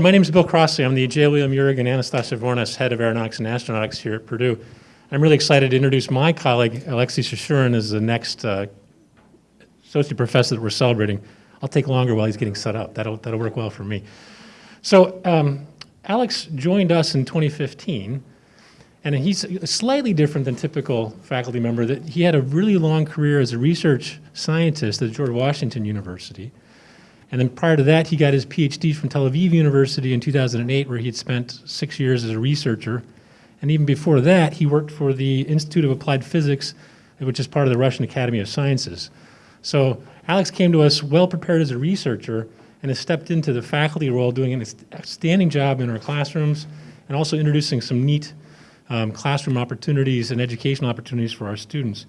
My name is Bill Crossley. I'm the J. William Uhrig Anastasia Vournas Head of Aeronautics and Astronautics here at Purdue. I'm really excited to introduce my colleague, Alexei Shashurin, as the next uh, associate professor that we're celebrating. I'll take longer while he's getting set up. That'll, that'll work well for me. So um, Alex joined us in 2015, and he's slightly different than typical faculty member. That He had a really long career as a research scientist at George Washington University. And then prior to that, he got his PhD from Tel Aviv University in 2008, where he had spent six years as a researcher. And even before that, he worked for the Institute of Applied Physics, which is part of the Russian Academy of Sciences. So Alex came to us well prepared as a researcher and has stepped into the faculty role, doing an outstanding job in our classrooms and also introducing some neat um, classroom opportunities and educational opportunities for our students.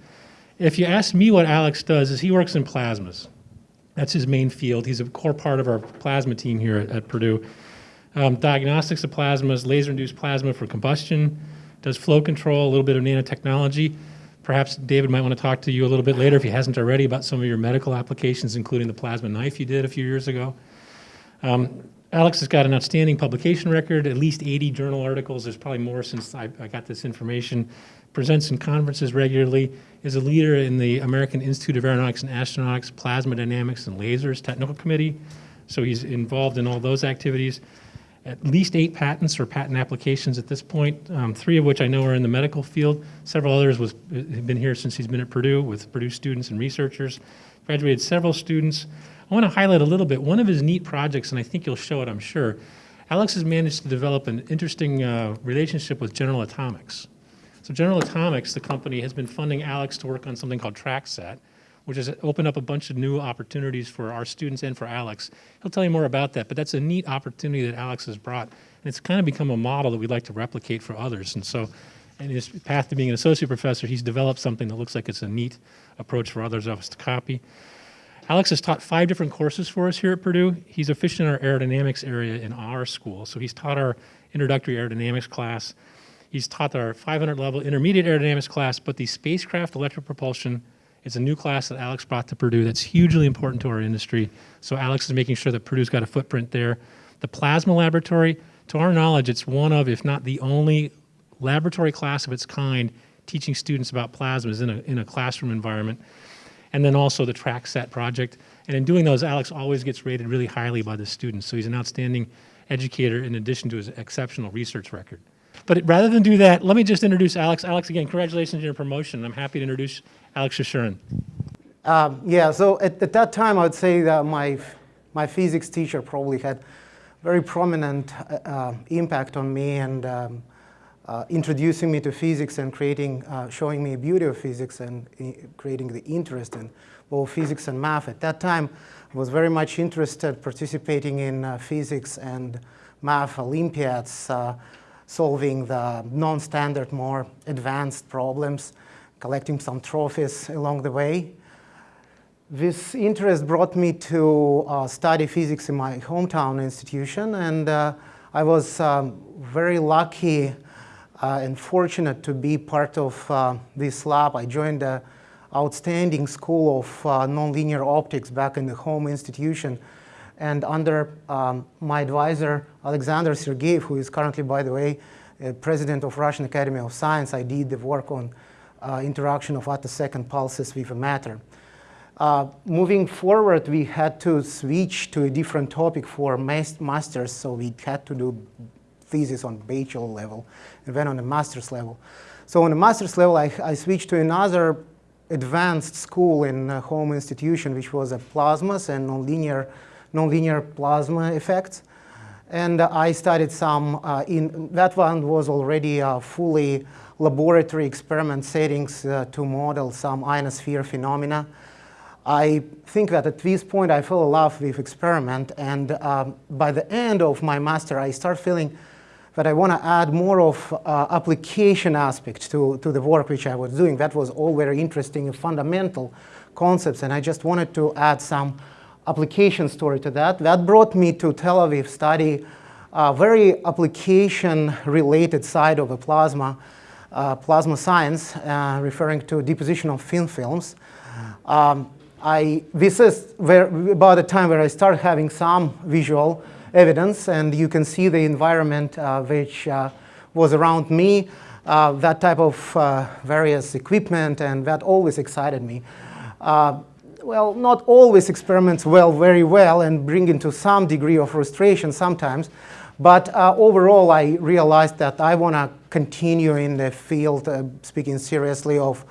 If you ask me what Alex does, is he works in plasmas. That's his main field. He's a core part of our plasma team here at, at Purdue. Um, diagnostics of plasmas, laser-induced plasma for combustion, does flow control, a little bit of nanotechnology. Perhaps David might want to talk to you a little bit later, if he hasn't already, about some of your medical applications, including the plasma knife you did a few years ago. Um, Alex has got an outstanding publication record, at least 80 journal articles. There's probably more since I, I got this information. Presents in conferences regularly, is a leader in the American Institute of Aeronautics and Astronautics Plasma Dynamics and Lasers Technical Committee. So he's involved in all those activities. At least eight patents or patent applications at this point, um, three of which I know are in the medical field. Several others was, have been here since he's been at Purdue with Purdue students and researchers. Graduated several students. I want to highlight a little bit. One of his neat projects, and I think you'll show it, I'm sure, Alex has managed to develop an interesting uh, relationship with General Atomics. So General Atomics, the company, has been funding Alex to work on something called TrackSat, which has opened up a bunch of new opportunities for our students and for Alex. He'll tell you more about that, but that's a neat opportunity that Alex has brought. And it's kind of become a model that we'd like to replicate for others. And so in his path to being an associate professor, he's developed something that looks like it's a neat approach for others of us to copy. Alex has taught five different courses for us here at Purdue. He's official in our aerodynamics area in our school. So he's taught our introductory aerodynamics class, He's taught our 500 level intermediate aerodynamics class, but the spacecraft electric propulsion is a new class that Alex brought to Purdue that's hugely important to our industry. So Alex is making sure that Purdue's got a footprint there. The plasma laboratory, to our knowledge, it's one of, if not the only laboratory class of its kind teaching students about plasmas in a, in a classroom environment. And then also the track set project. And in doing those, Alex always gets rated really highly by the students. So he's an outstanding educator in addition to his exceptional research record. But rather than do that, let me just introduce Alex. Alex, again, congratulations on your promotion. I'm happy to introduce Alex Shashurin. Um, yeah, so at, at, that time, I would say that my, my physics teacher probably had very prominent uh, uh, impact on me and um, uh, introducing me to physics and creating, uh, showing me beauty of physics and creating the interest in both physics and math. At that time, I was very much interested participating in uh, physics and math Olympiads, uh, solving the non-standard, more advanced problems, collecting some trophies along the way. This interest brought me to uh, study physics in my hometown institution, and uh, I was um, very lucky uh, and fortunate to be part of uh, this lab. I joined the outstanding school of uh, nonlinear optics back in the home institution and under um, my advisor, Alexander Sergeyev, who is currently, by the way, uh, president of Russian Academy of Science, I did the work on uh, interaction of attosecond pulses with matter. Uh, moving forward, we had to switch to a different topic for masters, so we had to do thesis on bachelor level and then on the master's level. So on the master's level, I, I switched to another advanced school in a home institution, which was a plasmas and nonlinear nonlinear plasma effects. And I studied some, uh, in that one was already a fully laboratory experiment settings uh, to model some ionosphere phenomena. I think that at this point I fell in love with experiment and um, by the end of my master I start feeling that I want to add more of uh, application aspect to, to the work which I was doing. That was all very interesting and fundamental concepts and I just wanted to add some application story to that. That brought me to Tel Aviv study a very application-related side of a plasma, uh, plasma science, uh, referring to deposition of thin films. Um, I, this is where, about the time where I started having some visual evidence, and you can see the environment uh, which uh, was around me, uh, that type of uh, various equipment, and that always excited me. Uh, well, not always experiments well, very well, and bring into some degree of frustration sometimes, but uh, overall, I realized that I want to continue in the field, uh, speaking seriously, of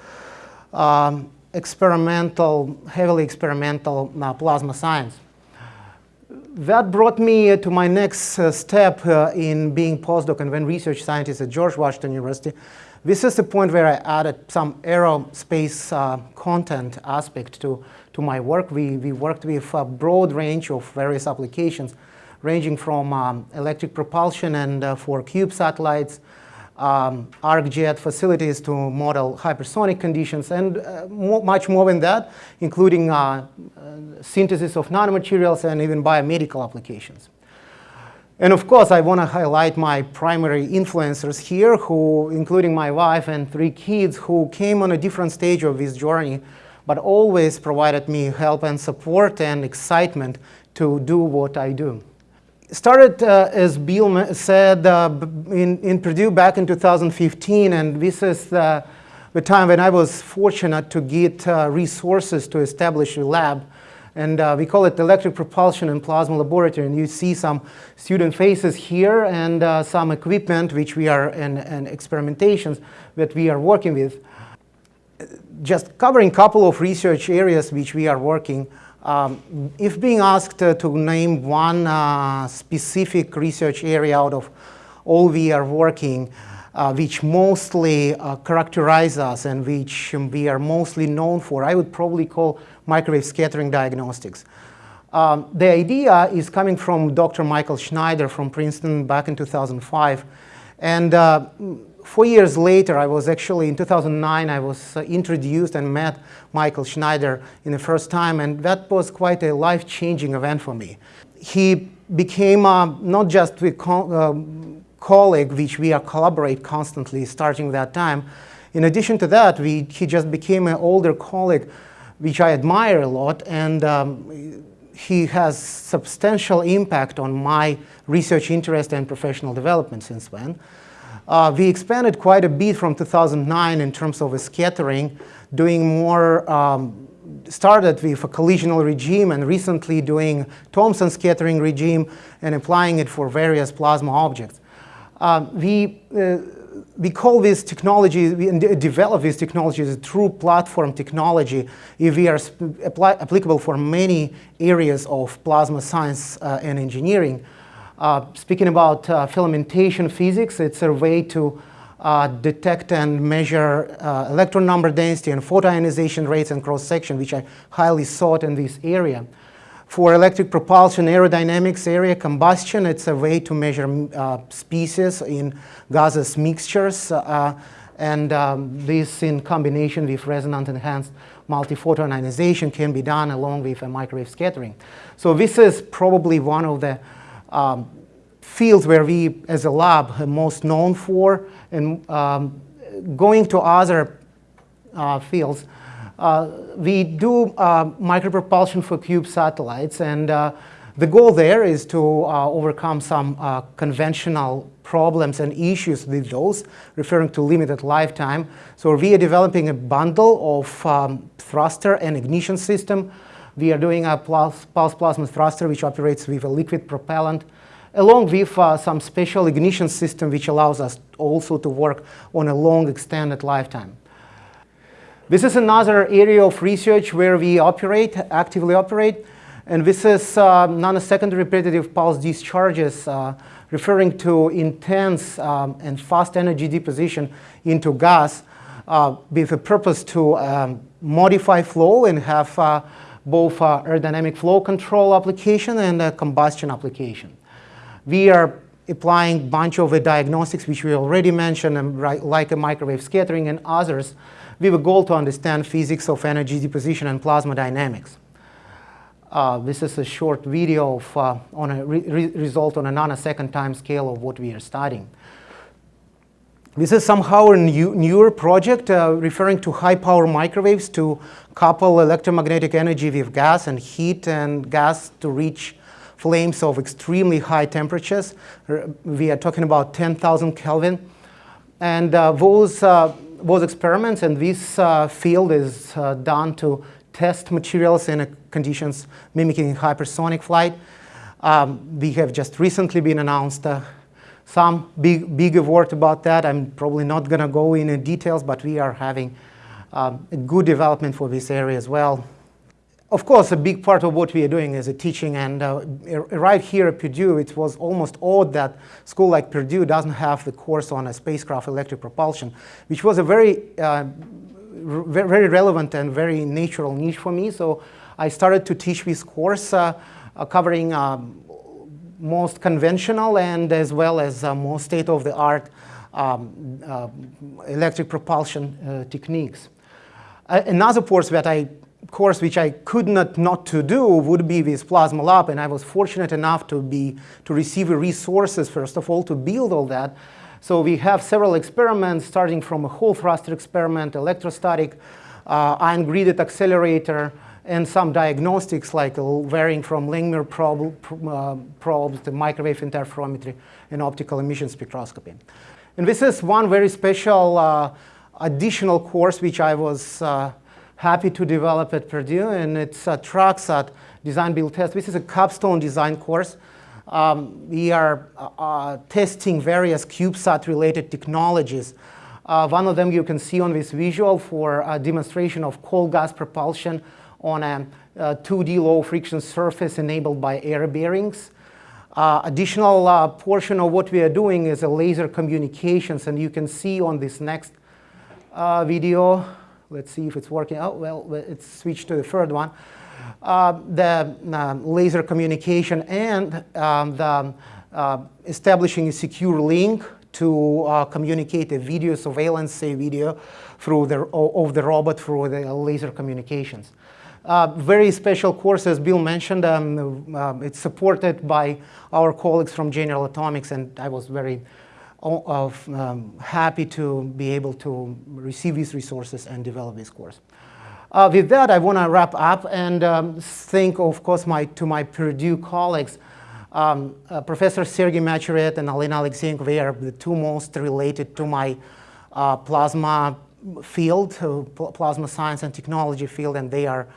um, experimental, heavily experimental uh, plasma science. That brought me to my next uh, step uh, in being postdoc and then research scientist at George Washington University. This is the point where I added some aerospace uh, content aspect to, to my work. We, we worked with a broad range of various applications ranging from um, electric propulsion and uh, for cube satellites, um, ArcJet facilities to model hypersonic conditions, and uh, much more than that, including uh, uh synthesis of nanomaterials and even biomedical applications. And of course, I want to highlight my primary influencers here, who, including my wife and three kids, who came on a different stage of this journey, but always provided me help and support and excitement to do what I do started, uh, as Bill said, uh, in, in Purdue back in 2015, and this is the, the time when I was fortunate to get uh, resources to establish a lab. And uh, we call it Electric Propulsion and Plasma Laboratory. And you see some student faces here and uh, some equipment which we are, and, and experimentations that we are working with. Just covering a couple of research areas which we are working um, if being asked uh, to name one uh, specific research area out of all we are working, uh, which mostly uh, characterize us and which we are mostly known for, I would probably call microwave scattering diagnostics. Um, the idea is coming from Dr. Michael Shneider from Princeton back in 2005. And uh, four years later, I was actually, in 2009, I was uh, introduced and met Michael Shneider in the first time, and that was quite a life-changing event for me. He became uh, not just a co uh, colleague, which we collaborate constantly starting that time. In addition to that, we, he just became an older colleague, which I admire a lot, and um, he has substantial impact on my research interest and professional development since then. Uh, we expanded quite a bit from 2009 in terms of scattering, doing more, um, started with a collisional regime and recently doing Thomson scattering regime and applying it for various plasma objects. Uh, we, uh, we call this technology, we develop this technology as a true platform technology if we are applicable for many areas of plasma science uh, and engineering. Uh, speaking about uh, filamentation physics, it's a way to uh, detect and measure uh, electron number density and photoionization rates and cross-section, which are highly sought in this area. For electric propulsion aerodynamics area combustion, it's a way to measure uh, species in gaseous mixtures, uh, and um, this in combination with resonant enhanced multi-photoionization can be done along with a microwave scattering. So this is probably one of the um, fields where we, as a lab, are most known for, and um, going to other uh, fields, we do uh, micropropulsion for cube satellites, and uh, the goal there is to uh, overcome some uh, conventional problems and issues with those, referring to limited lifetime. So we are developing a bundle of um, thruster and ignition system we are doing a pulse, pulse plasma thruster which operates with a liquid propellant along with uh, some special ignition system which allows us also to work on a long extended lifetime. This is another area of research where we operate, actively operate, and this is uh, nanosecond repetitive pulse discharges uh, referring to intense um, and fast energy deposition into gas uh, with a purpose to um, modify flow and have uh, both uh, aerodynamic flow control application and a combustion application. We are applying bunch of diagnostics which we already mentioned, like a microwave scattering and others, with a goal to understand physics of energy deposition and plasma dynamics. Uh, this is a short video of, uh, on a re result on a nanosecond time scale of what we are studying. This is somehow a new, newer project uh, referring to high power microwaves to couple electromagnetic energy with gas and heat and gas to reach flames of extremely high temperatures. We are talking about 10,000 Kelvin. And uh, those, uh, those experiments and this uh, field is uh, done to test materials in conditions mimicking hypersonic flight. Um, we have just recently been announced uh, some big, big award about that. I'm probably not going to go into details, but we are having um, a good development for this area as well. Of course, a big part of what we are doing is a teaching, and uh, right here at Purdue, it was almost odd that school like Purdue doesn't have the course on a spacecraft electric propulsion, which was a very, uh, very relevant and very natural niche for me. So I started to teach this course uh, uh covering um, most conventional and as well as uh, most state-of-the-art um, uh, electric propulsion techniques. another course that I course which I could not not to do would be this Plasma Lab, and I was fortunate enough to be to receive resources first of all to build all that. So we have several experiments starting from a Hall thruster experiment, electrostatic uh, ion gridded accelerator, and some diagnostics like varying from Langmuir probe, uh, probes to microwave interferometry and optical emission spectroscopy. And this is one very special uh, additional course which I was uh, happy to develop at Purdue, and it's a TRACSAT design build test. This is a capstone design course. Um, we are uh, uh, testing various CubeSat related technologies. Uh, one of them you can see on this visual for a demonstration of cold gas propulsion on a, a 2D low friction surface enabled by air bearings. Uh, additional uh, portion of what we are doing is a laser communications, and you can see on this next uh, video Let's see if it's working Oh, Well, it's switched to the third one. Uh, the um, laser communication and um, the uh, establishing a secure link to uh, communicate a video surveillance say video through the, of the robot through the laser communications. Uh, very special course, as Bill mentioned. Um, uh, it's supported by our colleagues from General Atomics, and I was very of, um, happy to be able to receive these resources and develop this course. Uh, with that, I want to wrap up and um, thank, of course, my, to my Purdue colleagues. Um, uh, Professor Sergey Macheret and Alina Alexeenko, they are the two most related to my uh, plasma field, uh, pl plasma science and technology field, and they are,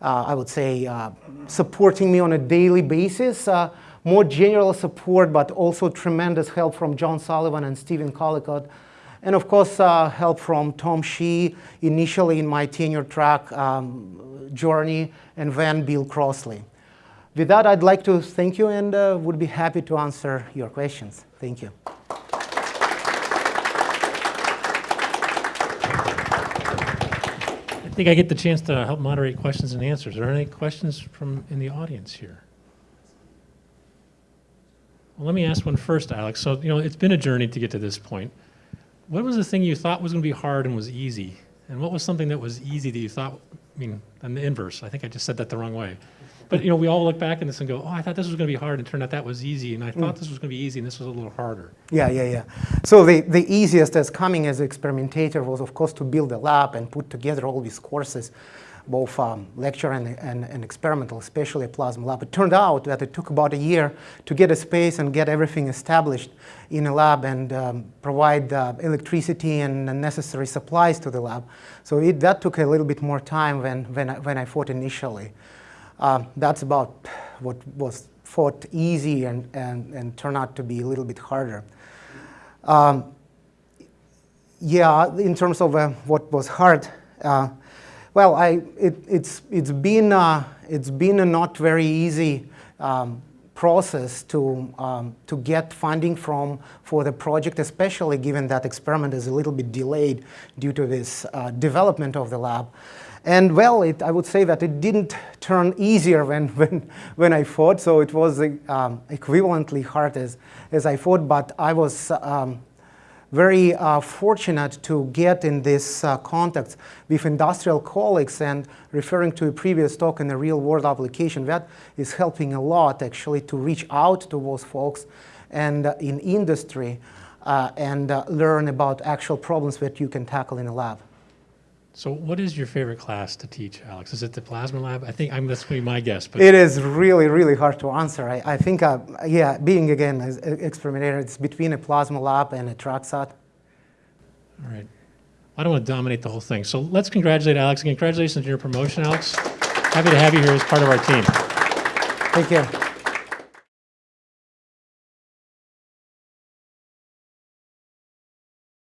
uh, I would say, uh, supporting me on a daily basis more general support, but also tremendous help from John Sullivan and Steven Collicott. And of course, uh, help from Tom Shih initially in my tenure track um, journey, and then Bill Crossley. With that, I'd like to thank you and uh, would be happy to answer your questions. Thank you. I think I get the chance to help moderate questions and answers. Are there any questions from in the audience here? Well, let me ask one first, Alex. So, you know, it's been a journey to get to this point. What was the thing you thought was going to be hard and was easy? And what was something that was easy that you thought, I mean, and the inverse. I think I just said that the wrong way. But, you know, we all look back at this and go, oh, I thought this was going to be hard, and turned out that was easy. And I thought mm. this was going to be easy, and this was a little harder. Yeah, yeah, yeah. So the, the easiest as coming as an experimentator was, of course, to build a lab and put together all these courses both um, lecture and, and, and, experimental, especially a plasma lab. It turned out that it took about a year to get a space and get everything established in a lab and um, provide uh, electricity and necessary supplies to the lab. So it, that took a little bit more time than, when, I, when I thought initially. Uh, that's about what was thought easy and, and, and turned out to be a little bit harder. Um, yeah, in terms of uh, what was hard, uh, well, I, it, it's, it's, been, uh, it's been a not very easy um, process to, um, to get funding from for the project, especially given that experiment is a little bit delayed due to this uh, development of the lab. And well, it, I would say that it didn't turn easier when, when, when I thought, so it was um, equivalently hard as, as I thought, but I was um, very uh, fortunate to get in this uh, contact with industrial colleagues and referring to a previous talk in a real world application that is helping a lot actually to reach out to those folks and uh, in industry uh, and uh, learn about actual problems that you can tackle in a lab. So what is your favorite class to teach, Alex? Is it the plasma lab? I think, I'm, that's going to be my guess, but It is really, really hard to answer. I, I think, uh, yeah, being again an experimenter, it's between a plasma lab and a TrackSat. all right. I don't want to dominate the whole thing. So let's congratulate Alex. Congratulations on your promotion, Alex. Happy to have you here as part of our team. Thank you.